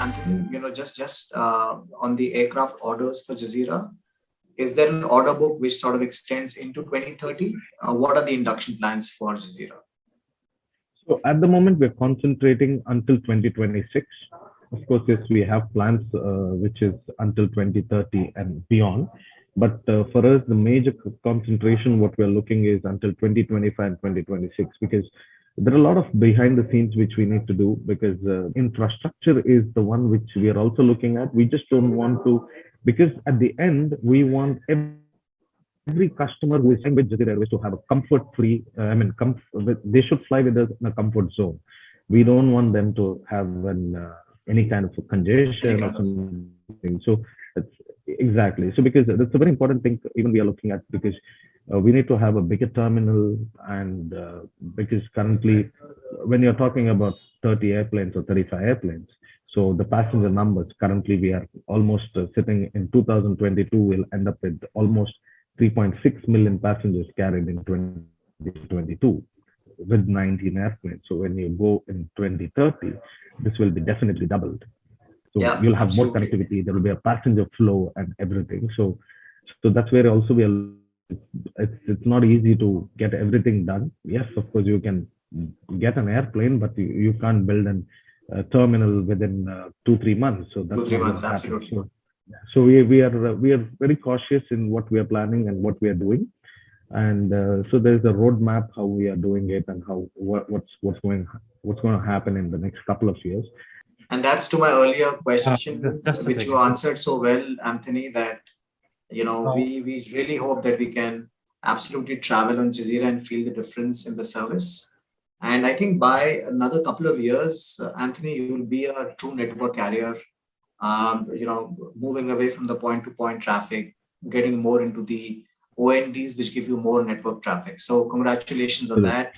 Anthony, you know, just just uh, on the aircraft orders for Jazeera, is there an order book which sort of extends into 2030? Uh, what are the induction plans for Jazeera? So at the moment, we're concentrating until 2026. Of course, yes, we have plans uh, which is until 2030 and beyond. But uh, for us, the major concentration, what we're looking is until 2025 and 2026, because there are a lot of behind the scenes which we need to do because uh, infrastructure is the one which we are also looking at. We just don't want to, because at the end, we want every, every customer who is flying with Jazeera Airways to have a comfort free, uh, I mean, they should fly with us in a comfort zone. We don't want them to have an, uh, any kind of congestion or something. So exactly. So because that's a very important thing even we are looking at because uh, we need to have a bigger terminal and uh, because currently when you're talking about 30 airplanes or 35 airplanes so the passenger numbers currently we are almost uh, sitting in 2022 will end up with almost 3.6 million passengers carried in 2022 with 19 airplanes so when you go in 2030 this will be definitely doubled so yeah, you'll have absolutely. more connectivity there will be a passenger flow and everything so so that's where also we are it's it's not easy to get everything done. Yes, of course you can get an airplane, but you, you can't build a uh, terminal within uh, two three months. So that's two three months, absolutely. So, so we we are we are very cautious in what we are planning and what we are doing, and uh, so there's a roadmap how we are doing it and how what, what's what's going what's going to happen in the next couple of years. And that's to my earlier question, uh, which you answered so well, Anthony, that you know, we, we really hope that we can absolutely travel on Jazeera and feel the difference in the service. And I think by another couple of years, uh, Anthony, you will be a true network carrier, um, you know, moving away from the point-to-point -point traffic, getting more into the ONDs, which give you more network traffic. So congratulations on that.